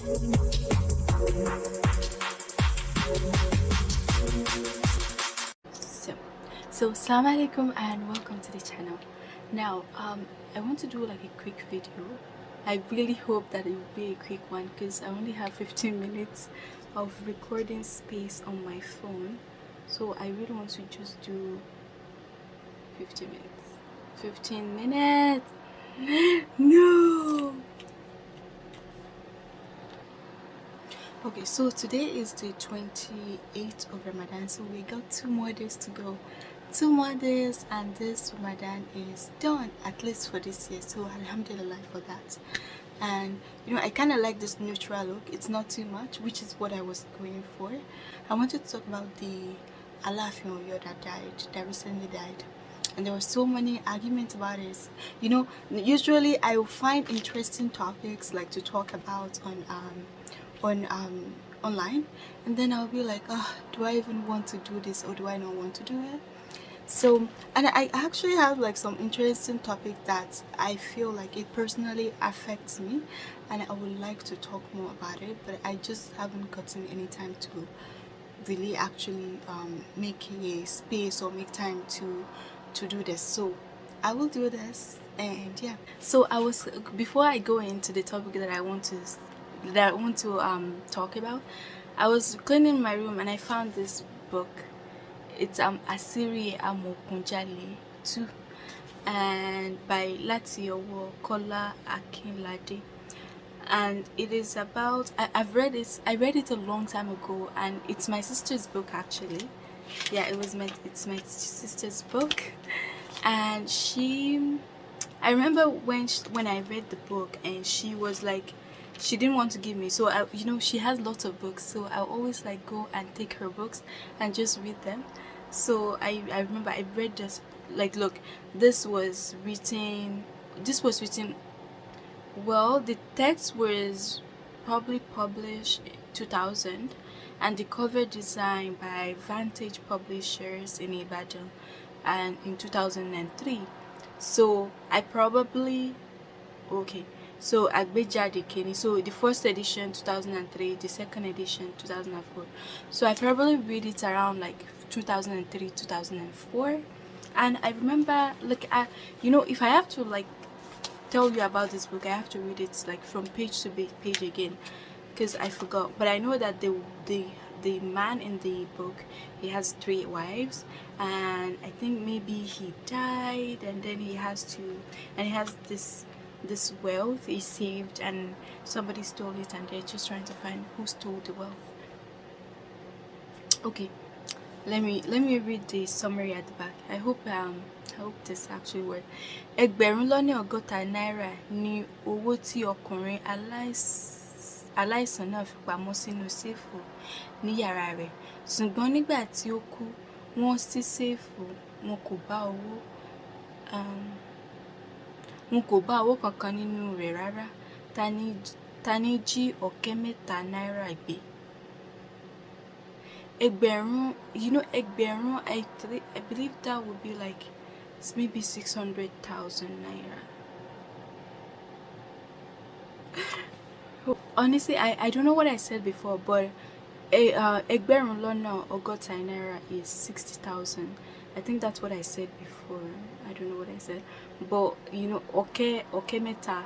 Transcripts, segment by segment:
so so assalamu alaikum and welcome to the channel. Now um i want to do like a quick video. I really hope that it will be a quick one because i only have 15 minutes of recording space on my phone. So i really want to just do 15 minutes. 15 minutes! No okay so today is the 28th of ramadan so we got two more days to go. Two more days and this ramadan is done at least for this year so alhamdulillah for that. And you know i kind of like this neutral look it's not too much which is what i was going for. I wanted to talk about the Alafin Oyo that died that recently died. And there were so many arguments about it. You know usually i will find interesting topics like to talk about on um on um, online. And then I'll be like oh, do I even want to do this or do I not want to do it? So and I actually have like some interesting topic that I feel like it personally affects me and I would like to talk more about it but I just haven't gotten any time to really actually um, make a space or make time to to do this. So I will do this and yeah. So I was before I go into the topic that I want to that I want to um, talk about. I was cleaning my room and I found this book. It's um, Asiri Amokunjale 2 and by Latiowo Kola Akinlade and it is about I, I've read it I read it a long time ago and it's my sister's book actually yeah it was my it's my sister's book and she I remember when she, when I read the book and she was like she didn't want to give me so I, you know she has lots of books so i always like go and take her books and just read them. So i i remember i read this like look this was written this was written well the text was probably published 2000 and the cover design by vantage publishers in ibadan and in 2003 so i probably okay so Agbejade Kenny so the first edition 2003 the second edition 2004 so I probably read it around like 2003 2004 and I remember like I you know if I have to like tell you about this book I have to read it like from page to page again because I forgot. But I know that the the the man in the book he has three wives and I think maybe he died and then he has to and he has this this wealth is saved and somebody stole it and they're just trying to find who stole the wealth. Okay let me let me read the summary at the back. I hope um i hope this actually works. Ẹgbẹ̀rún lọ́nà ọgọ́ta náírà ni owó tí ọkùnrin aláìsàn náà fi pamọ́ sínú séèfù ní yàrá rẹ̀. Ṣùgbọ́n nígbà tí ó kú wọ́n ṣí séèfù wọn kò bá owó um, n kò bá owó kankan nínú rẹ̀ rárá. Ta ní jí ọ̀kẹ́ mẹ́ta náírà gbé? Ẹgbẹ̀rún you know ẹgbẹ̀rún I, I believe that would be like maybe six hundred thousand naira. Honestly I, I don't know what I said before but uh, ẹgbẹ̀rún lọ́nà ọgọ́ta naira is sixty thousand. I think that's what I said before. I don't know what I said but you know okay okay meta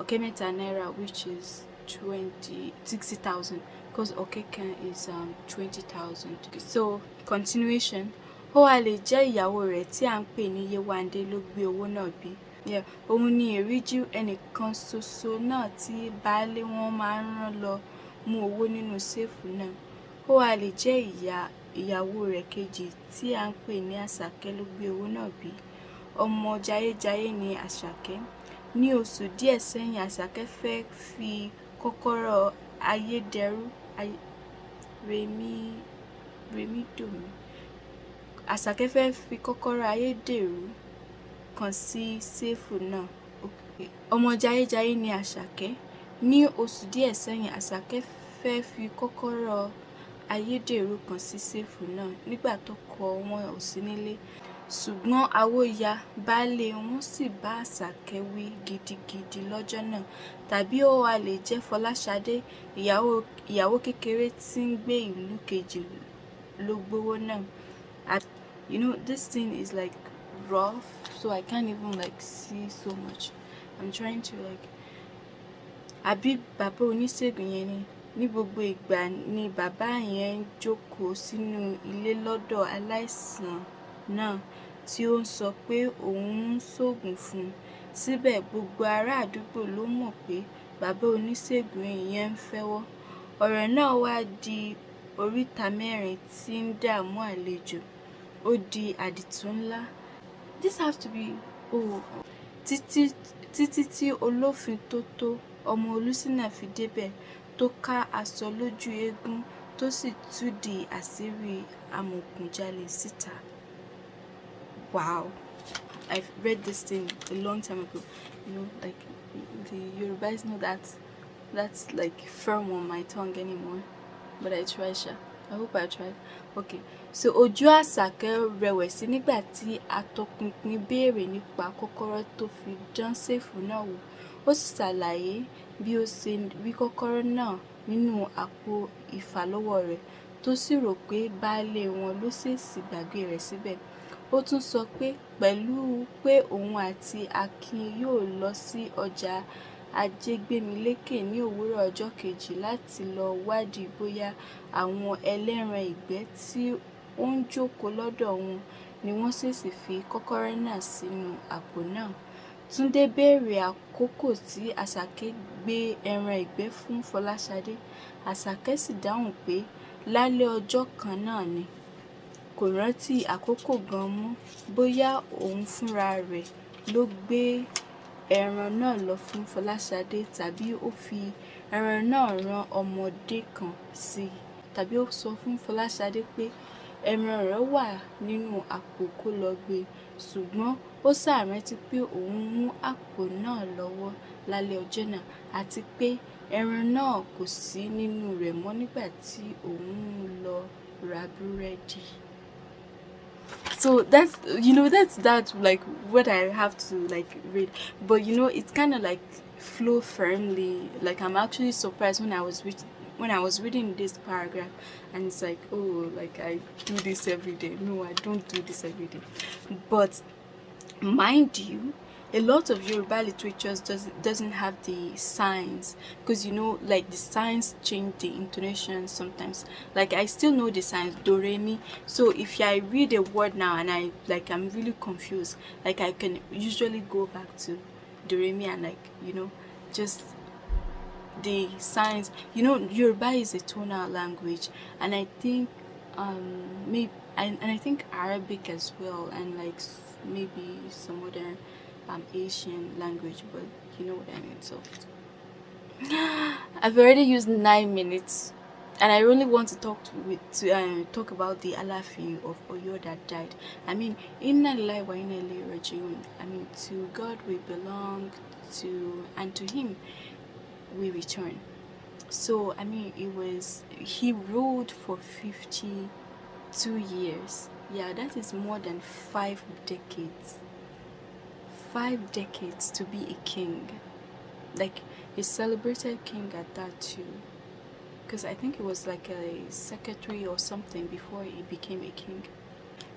okay meta naira which is 20 60,000 because okay can is um 20,000 so continuation. Ó wá lè jẹ́ ìyàwó rẹ̀ tí à ń pè ní Yéwándé ló gbé owó náà bí. Òun ni èríjú ẹnìkan ṣoṣo náà tí baálé wọn máa ń rán lọ mú owó nínú séèfù náà. Ó wá lè jẹ́ ìyàwó rẹ̀ kejì tí à ń pè ní Àṣàkẹ́ ló gbé owó náà bí ọmọ jayéjayé ní àṣàkẹ́. Ní oṣù díẹ̀ sẹ́yìn àṣàkẹ́ fẹ́ẹ́ fi kọ́kọ́rọ́ ayédèrú rèmídòmí àṣàkẹ́ fẹ́ẹ́ fi kọ́kọ́rọ́ ayédèrú kan sí séèfù náà. Ọmọ jayéjayé ní àṣàkẹ́. Ní oṣù díẹ̀ sẹ́yìn àṣàkẹ́ fẹ́ẹ́ fi kọ́kọ́rọ́ ayédèrú kan sí séèfù náà. Nígbà tọ́kọ wọn ò sí nílé ṣùgbọ́n àwo ya baálé wọn sì bá àṣàkẹ́ wí gidigidi lọ́jọ́ náà. Tàbí ó wàá lè jẹ́ fọláṣadé ìyàwó kékeré tí ń gbé ìlú kejì ló gbowó náà. You know this thing is like rough so I can't even like see so much. I'm trying to like àbí bàbá oníṣègùn yẹn ni ní gbogbo ìgbà ni bàbá yẹn jókòó sínú ilé lọ́dọ̀ aláìsàn náà tí ó ń sọ pé òun ń ṣoògùn fún un. Síbẹ̀ gbogbo ará àdúgbò ló mọ̀ pé bàbá oníṣègùn yẹn ń fẹ́wọ́. Ọ̀rọ̀ náà wá di oríta mẹ́rin tí ń dààmú àlejò. Ó di àdìtú ńlá. This has to be oh títí títí tí olófin tó tó ọmọ olùsínà fi débẹ̀ tó ká aṣọ lójú eégún tó sì túdìí àṣírí amòòkùnjalè síta. Wow. I've read this thing a long time ago. You know, like the Yorubas know that that's like firm on my tongue anymore. But I try, sha. I hope I tried. Okay. So ojú Àṣàkẹ́ rẹ̀wẹ̀sì nígbà tí atọpinpin béèrè nípa kọ́kọ́rọ́ tó fi dán séèfù náà wò. Ó sì ṣàlàyé bí ó ṣe rí kọ́kọ́rọ́ náà nínú àpò ìfàlọ́wọ́ rẹ̀ tó sì rò pé baálé wọn ló ṣèèṣì gbàgbé rẹ̀ síbẹ̀ ó tún sọ pé pẹ̀lú pé òun àti akin yóò lọ sí ọjà ajégbémilékè ní òwúrọ̀ ọjọ́ kejì láti lọ wádìí bóyá àwọn ẹlẹ́ran ìgbẹ́ tí ó ń jókòó lọ́dọ̀ wọn ni wọ́n ṣèèṣì fi kọ́kọ́rọ́ náà sínú àpò náà. Túnde béèrè àkókò tí àṣàkẹ́ gbé ẹran ìgbẹ́ fún fọláṣadé. Àṣàkẹ́ sì dáhùn pé lálẹ́ ọjọ́ kan náà ni kò rántí àkókò gan mọ́. Bóyá òun fúnra rẹ̀ ló gbé ẹran náà lọ fún fọláṣadé tàbí ó fi ẹran náà rán ọmọdé kan sí i tàbí ó sọ fún fọláṣadé pé ẹran rẹ̀ wà nínú àpò kó lọ gbé e. Ṣùgbọ́n ó ṣàrántí pé òun mú àpò náà lọ́wọ́ lálẹ́ ọjọ́ náà àti pé ẹran náà kò sí nínú rẹ̀ mọ́ nígbà tí òun lọ ra so that's you know that's that like what i have to like read. But you know it's kind of like flow firmly. Like i'm actually surprised when i was when i was reading this paragraph and it's like oh like i do this every day. No i don't do this every day. But mind you a lot of Yoruba literatures does, doesn't have the signs because you know like the signs change the intonation sometimes. Like I still know the signs do re mi so if I read a word now and I like I'm really confused like I can usually go back to do re mi and like you know just the signs. You know Yoruba is a tonal language and I think um maybe and, and I think Arabic as well and like maybe some other Asian language, but you know what I mean. So I've already used nine minutes, and I only want to talk to, with, to uh, talk about the Alafin of Oyo that died. I mean, Inna Lillahi wa Inna Ilaihi I mean, to God we belong, to and to Him we return. So I mean, it was he ruled for fifty-two years. Yeah, that is more than five decades five decades to be a king. Like a celebrated king at that too. Because I think he was like a secretary or something before he became a king.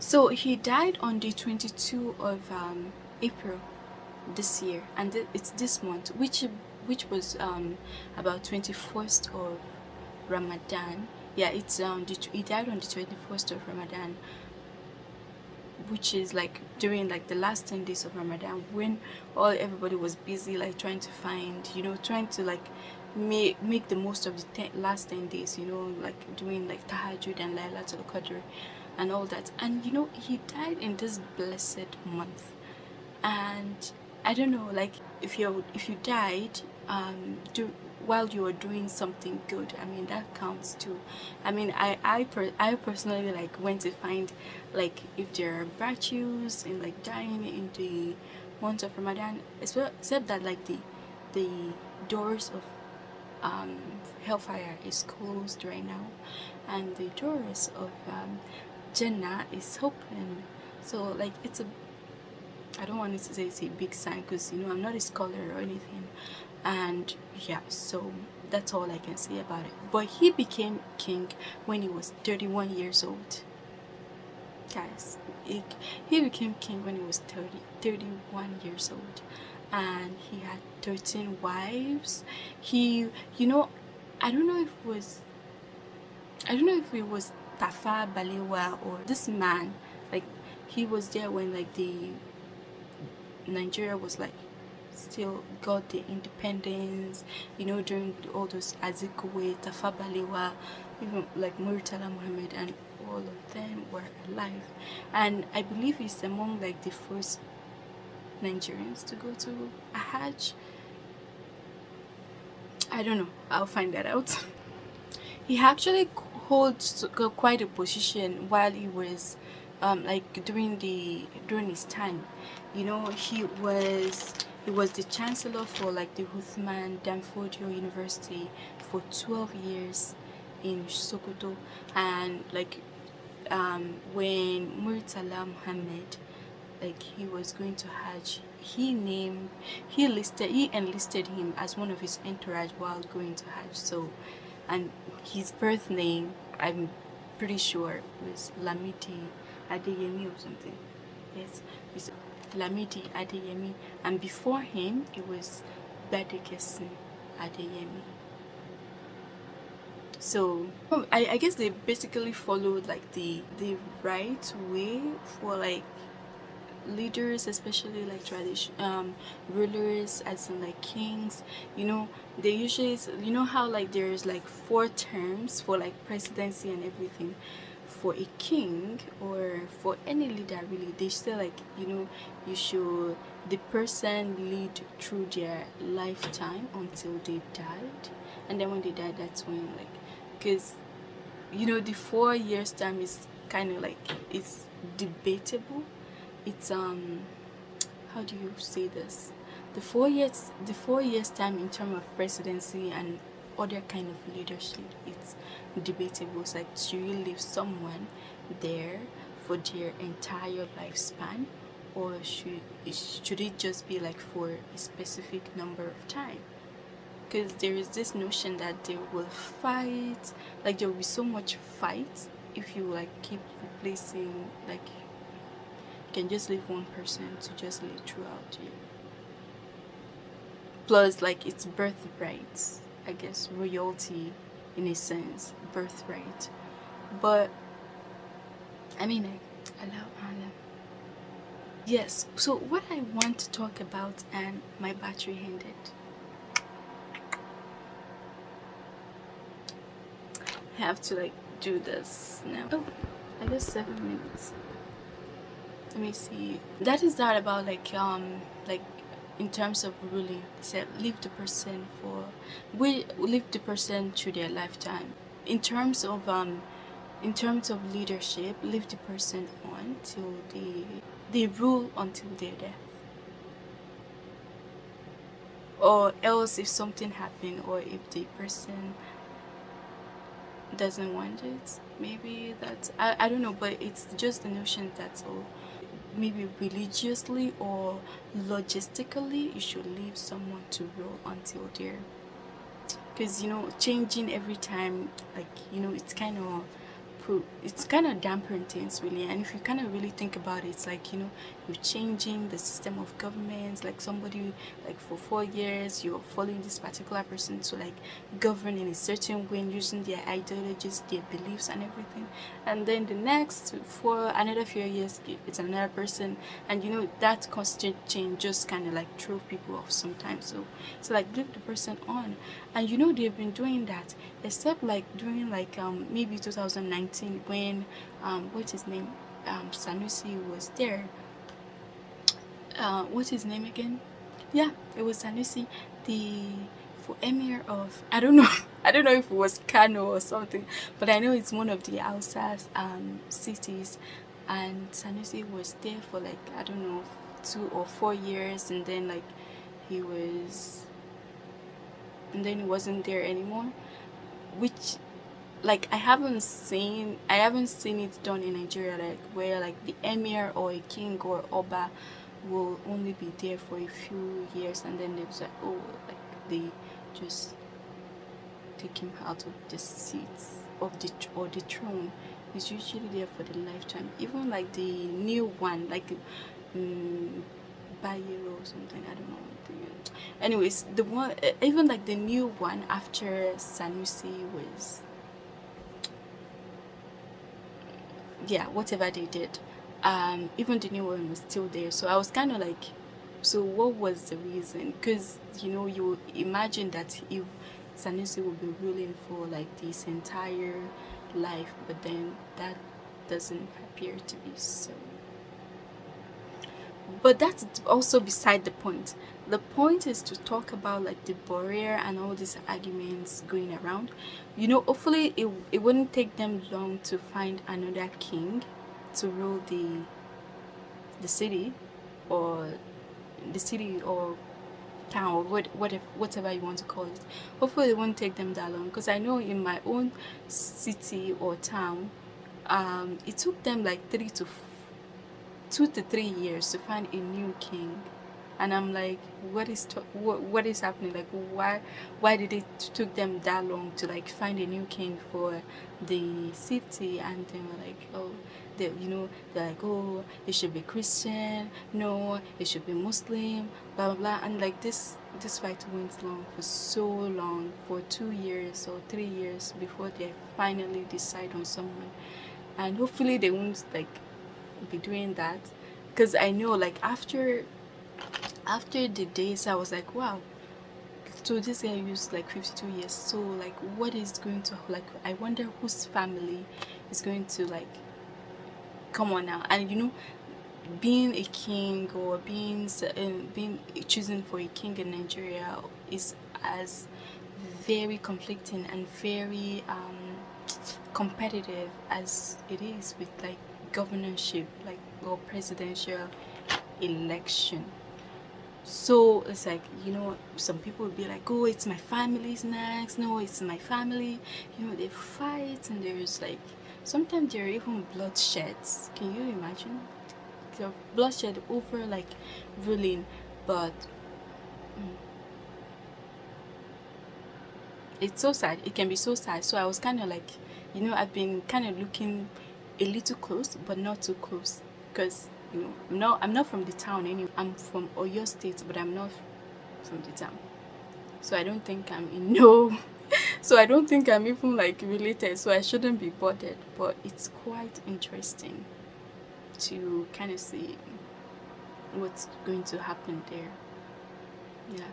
So he died on the 22 of um, April this year and it's this month which which was um, about 21st of Ramadan. Yeah it's um he died on the 21st of Ramadan which is like during like the last 10 days of Ramadan when all everybody was busy like trying to find you know trying to like make make the most of the ten, last 10 days you know like doing like tahajjud and Laylatul Qadr and all that. And you know he died in this blessed month. And I don't know like if you if you died um do while you are doing something good i mean that counts too. I mean i i, per I personally like went to find like if there are virtues in like dying in the month of ramadan except that like the the doors of um hellfire is closed right now and the doors of um jannah is open. So like it's a I don't want to say it's a big sign because you know I'm not a scholar or anything and yeah so that's all I can say about it. But he became king when he was 31 years old. Guys he, he became king when he was 30 31 years old. And he had 13 wives. He you know I don't know if it was I don't know if it was Tafa Balewa or this man. Like he was there when like the Nigeria was like still got the independence you know during all those Azikiwe, Tafa Balewa even like Muritala Muhammad and all of them were alive. And I believe he's among like the first Nigerians to go to a Hajj. I don't know. I'll find that out. He actually holds quite a position while he was um, like during the during his time. You know he was he was the chancellor for like the Uthman Danfodio University for 12 years in Sokoto. And like um, when Murtala Muhammad like he was going to Hajj he named he listed he enlisted him as one of his entourage while going to Hajj. So and his birth name I'm pretty sure was Lamidi Adeyemi or something. Yes Lamidi Adeyemi and before him it was Badekesin Adeyemi. So I, I guess they basically followed like the the right way for like leaders especially like tradition um rulers as in like kings. You know they usually you know how like there's like four terms for like presidency and everything for a king or for any leader really they say like you know you should the person lead through their lifetime until they died. And then when they die that's when like because you know the four years time is kind of like it's debatable. It's um how do you say this? The four years the four years time in terms of presidency and other kind of leadership. It's debatable it's like should you leave someone there for their entire lifespan or should should it just be like for a specific number of time? Because there is this notion that they will fight like there will be so much fight if you like keep replacing like you can just leave one person to just live throughout you. Plus like it's birthright I guess royalty in a sense birthright. But I mean I love Allah yes so what I want to talk about and my battery ended. I have to like do this now. Oh. I guess seven minutes. Let me see. That is that about like um like in terms of ruling said leave the person for we leave the person to their lifetime. In terms of um in terms of leadership leave the person on till they they rule until their death. Or else if something happened or if the person doesn't want it maybe that's I, I don't know but it's just the notion that's all maybe religiously or logistically you should leave someone to rule until they're because you know changing every time like you know it's kind of it's kind of dampen things really and if you kind of really think about it it's like you know you're changing the system of governments like somebody like for four years you're following this particular person to like govern in a certain way using their ideologies their beliefs and everything. And then the next for another few years it's another person. And you know that constant change just kind of like throw people off sometimes. So so like leave the person on. And you know they've been doing that except like during like um maybe 2019 when um what's his name um sanusi was there. Uh what's his name again? Yeah it was sanusi the for emir of i don't know i don't know if it was kano or something but i know it's one of the outside um cities. And sanusi was there for like i don't know two or four years and then like he was and then he wasn't there anymore which like I haven't seen I haven't seen it done in Nigeria like where like the emir or a king or oba will only be there for a few years and then they like oh like they just take him out of the seat of the or the throne. Is usually there for the lifetime. Even like the new one like um, Bayero or something I don't know anyways the one even like the new one after Sanusi was yeah whatever they did um even the new one was still there. So i was kind of like so what was the reason? Because you know you imagine that if sanusi will be ruling for like this entire life but then that doesn't appear to be so but that's also beside the point. The point is to talk about like the barrier and all these arguments going around. You know hopefully it, it wouldn't take them long to find another king to rule the the city or the city or town or what, whatever, whatever you want to call it. Hopefully it won't take them that long because i know in my own city or town um, it took them like three to two to three years to find a new king. And i'm like what is what, what is happening? Like why why did it took them that long to like find a new king for the city? And they were like oh they you know they're like oh it should be christian. No it should be muslim blah blah blah. And like this this fight went long for so long for two years or three years before they finally decide on someone. And hopefully they won't like be doing that. Because i know like after after the days i was like wow so this guy used like 52 years. So like what is going to like i wonder whose family is going to like come on now and you know being a king or being uh, being chosen for a king in nigeria is as very conflicting and very um, competitive as it is with like governorship like or presidential election. So it's like you know some people will be like oh it's my family's next no it's my family. You know they fight and there's like sometimes there are even bloodsheds can you imagine? The bloodshed over like ruling but mm, it's so sad. It can be so sad. So i was kind of like you know i've been kind of looking a little close but not too close. Because you know I'm not I'm not from the town anyway. I'm from Oyo State but I'm not from the town. So I don't think I'm in no so I don't think I'm even like related so I shouldn't be bothered. But it's quite interesting to kind of see what's going to happen there. Yeah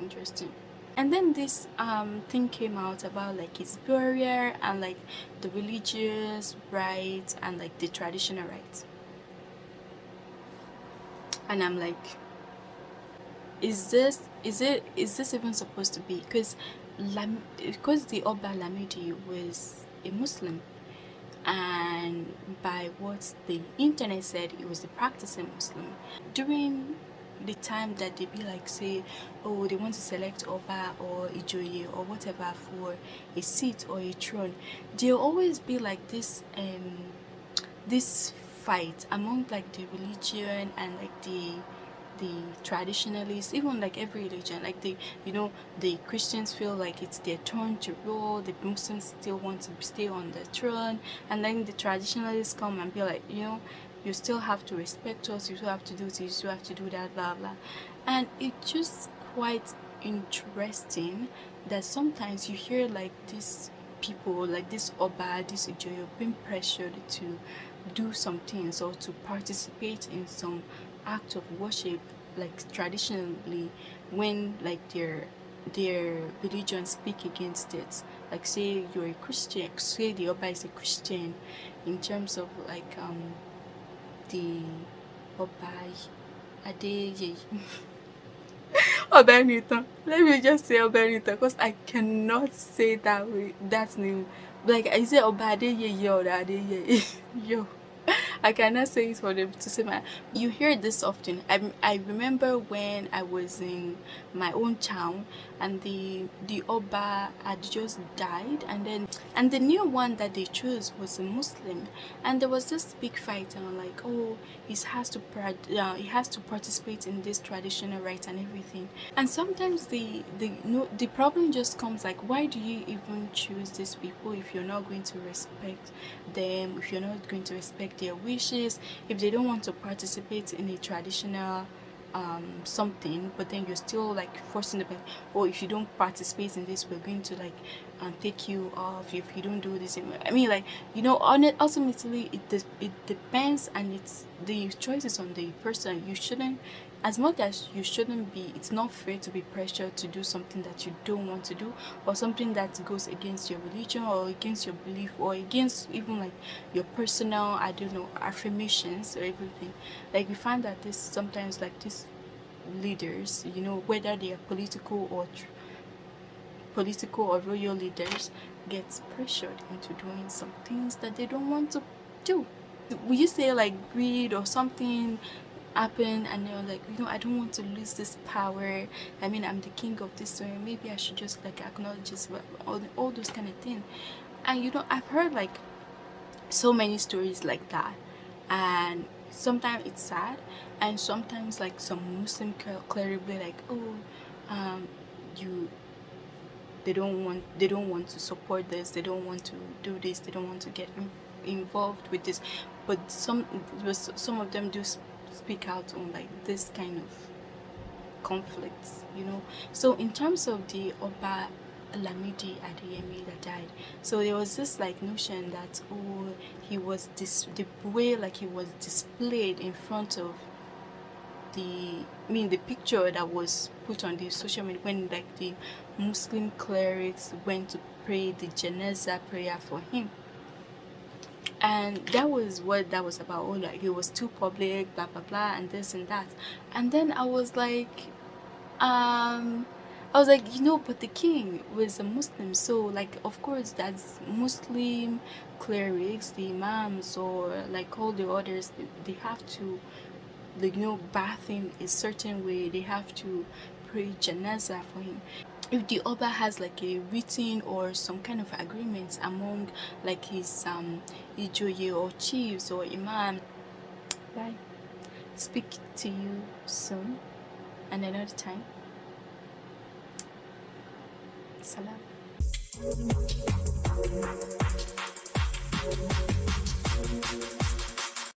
interesting and then this um thing came out about like his burial and like the religious rites and like the traditional rites. And i'm like is this is it is this even supposed to be? Because because the Oba Lamidi was a Muslim. And by what the internet said he was a practicing Muslim. During the time that they be like say oh they want to select Oba or Ijoye or whatever for a seat or a throne they'll always be like this um this fight among like the religion and like the the traditionalists even like every religion. Like the you know the christians feel like it's their turn to rule. The muslims still want to stay on the throne. And then the traditionalists come and be like you know you still have to respect us you still have to do this you still have to do that blah blah. And it's just quite interesting that sometimes you hear like these people like this oba this Ijoye being pressured to do some things or to participate in some act of worship like traditionally when like their their religion speak against it. Like say you're a christian say the oba is a christian in terms of like um the oba adeye Obenitan. Let me just say Obenitan because I cannot say that way that name. Like I say Oba Adeyeye or Adeyeye. Yo. I cannot say it for them to say my you hear this often. I, I remember when I was in my own town and the the Oba had just died and then and the new one that they chose was a Muslim. And there was this big fight and I'm like oh he has to uh, he has to participate in this traditional rites and everything. And sometimes the the no the problem just comes like why do you even choose these people if you're not going to respect them if you're not going to respect their wishes if they don't want to participate in a traditional um, something but then you're still like forcing them or oh, if you don't participate in this we're going to like um, take you off. If you don't do this i mean like you know on it ultimately it it depends and it's the choice is on the person. You shouldn't as much as you shouldn't be it's not fair to be pressured to do something that you don't want to do or something that goes against your religion or against your belief or against even like your personal i don't know affirmations or everything. Like we find that this sometimes like these leaders you know whether they are political or political or royal leaders gets pressured into doing some things that they don't want to do. Will you say like greed or something happen and they're like you know i don't want to lose this power. I mean i'm the king of this story. Maybe i should just like acknowledge this all, all those kind of things and you know i've heard like so many stories like that. And sometimes it's sad and sometimes like some muslim cleric be like oh um you they don't want they don't want to support this. They don't want to do this. They don't want to get involved with this. But some some of them do speak out on like this kind of conflicts you know? So in terms of the Oba Lamidi Adeyemi that died so there was this like notion that oh he was this the way like he was displayed in front of the I mean the picture that was put on the social media when like the Muslim clerics went to pray the Janazah prayer for him and that was what that was about. Oh like it was too public blah blah blah and this and that. And then i was like um i was like you know but the king was a muslim so like of course that's muslim clerics the imams or like all the others they have to like you know bath him a certain way. They have to pray janaza for him if the other has like a written or some kind of agreement among like his um Ijoye or chiefs or imam bye. Speak to you soon. And another time. Salam.